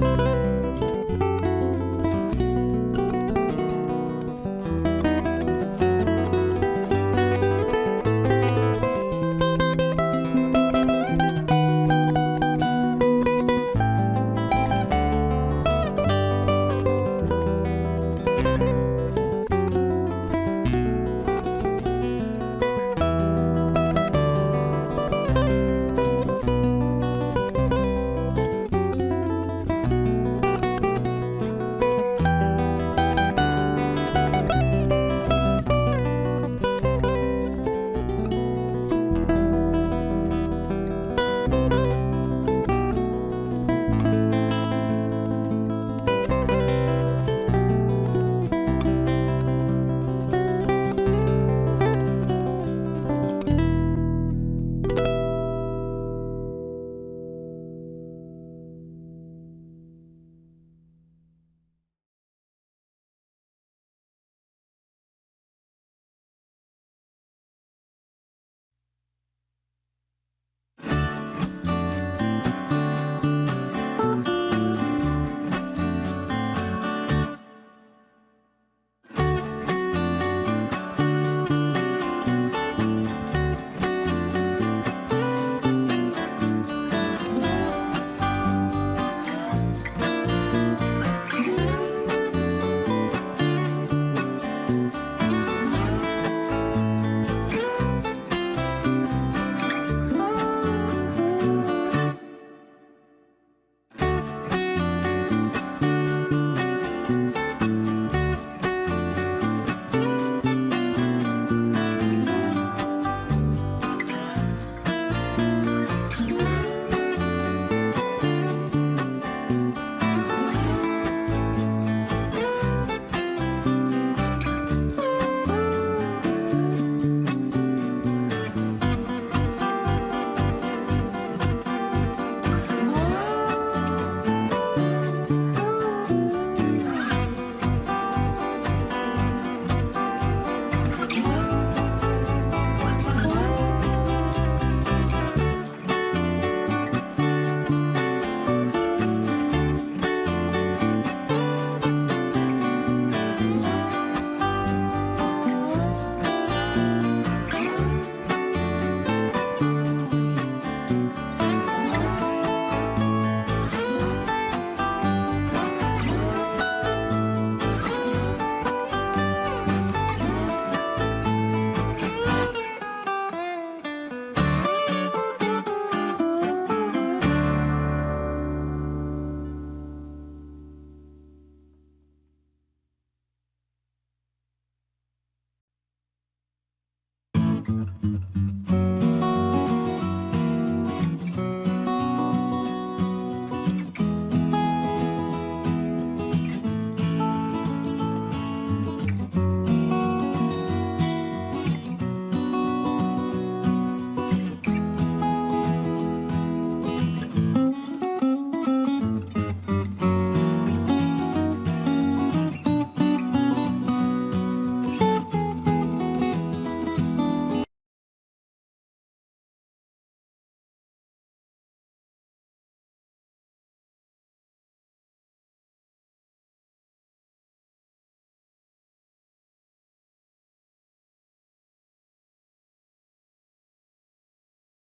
Música